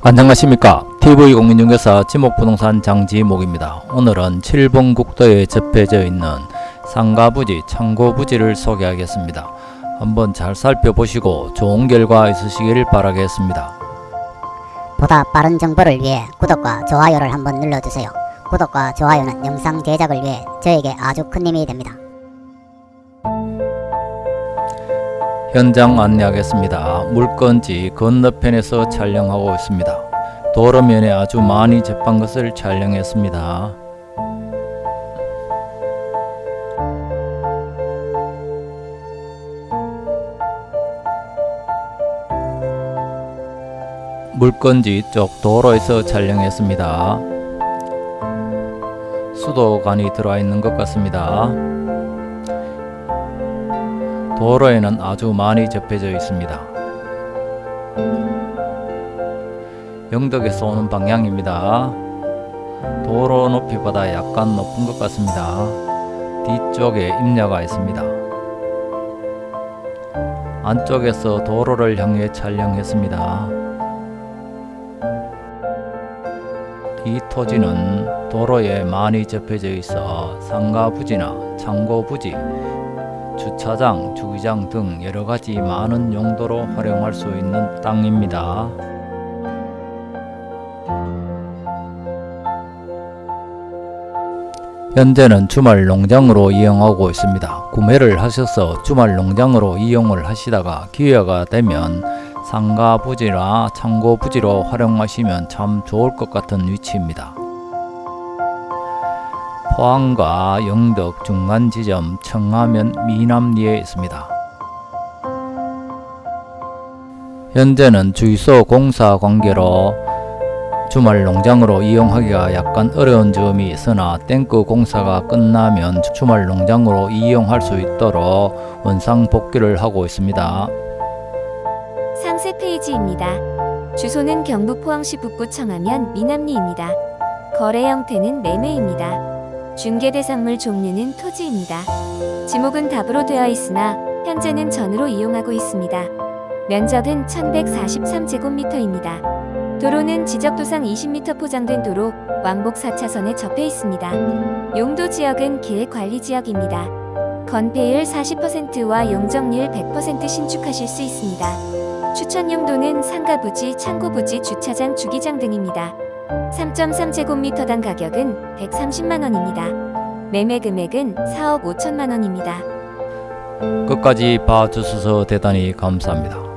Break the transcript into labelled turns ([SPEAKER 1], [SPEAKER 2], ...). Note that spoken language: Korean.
[SPEAKER 1] 안녕하십니까 TV공인중개사 지목부동산 장지목입니다 오늘은 7번 국도에 접해져 있는 상가부지 창고부지를 소개하겠습니다 한번 잘 살펴보시고 좋은 결과 있으시길 바라겠습니다
[SPEAKER 2] 보다 빠른 정보를 위해 구독과 좋아요를 한번 눌러주세요. 구독과 좋아요는 영상 제작을 위해 저에게 아주 큰 힘이 됩니다.
[SPEAKER 1] 현장 안내하겠습니다 물건지 건너편에서 촬영하고 있습니다 도로면에 아주 많이 접한 것을 촬영했습니다 물건지 쪽 도로에서 촬영했습니다. 수도관이 들어와 있는 것 같습니다. 도로에는 아주 많이 접해져 있습니다. 영덕에서 오는 방향입니다. 도로 높이보다 약간 높은 것 같습니다. 뒤쪽에 임야가 있습니다. 안쪽에서 도로를 향해 촬영했습니다. 이 토지는 도로에 많이 접해져 있어 상가 부지나 창고 부지, 주차장, 주기장 등 여러가지 많은 용도로 활용할 수 있는 땅입니다. 현재는 주말 농장으로 이용하고 있습니다. 구매를 하셔서 주말 농장으로 이용을 하시다가 기회가 되면 상가 부지나 창고 부지로 활용하시면 참 좋을 것 같은 위치입니다. 포항과 영덕 중간 지점 청하면 미남리에 있습니다. 현재는 주유소 공사 관계로 주말 농장으로 이용하기가 약간 어려운 점이 있으나 탱크 공사가 끝나면 주말 농장으로 이용할 수 있도록 원상 복귀를 하고 있습니다.
[SPEAKER 3] 상세 페이지입니다. 주소는 경북 포항시 북구 청하면 미남리입니다. 거래 형태는 매매입니다. 중개 대상물 종류는 토지입니다. 지목은 답으로 되어 있으나 현재는 전으로 이용하고 있습니다. 면적은 1143제곱미터입니다. 도로는 지적도상 20m 포장된 도로 왕복 4차선에 접해 있습니다. 용도 지역은 계획관리지역입니다. 건폐율 40%와 용적률 100% 신축하실 수 있습니다. 추천 용도는 상가 부지, 창고 부지, 주차장, 주기장 등입니다. 3.3제곱미터당 가격은 130만원입니다. 매매 금액은 4억 5천만원입니다.
[SPEAKER 1] 끝까지 봐주셔서 대단히 감사합니다.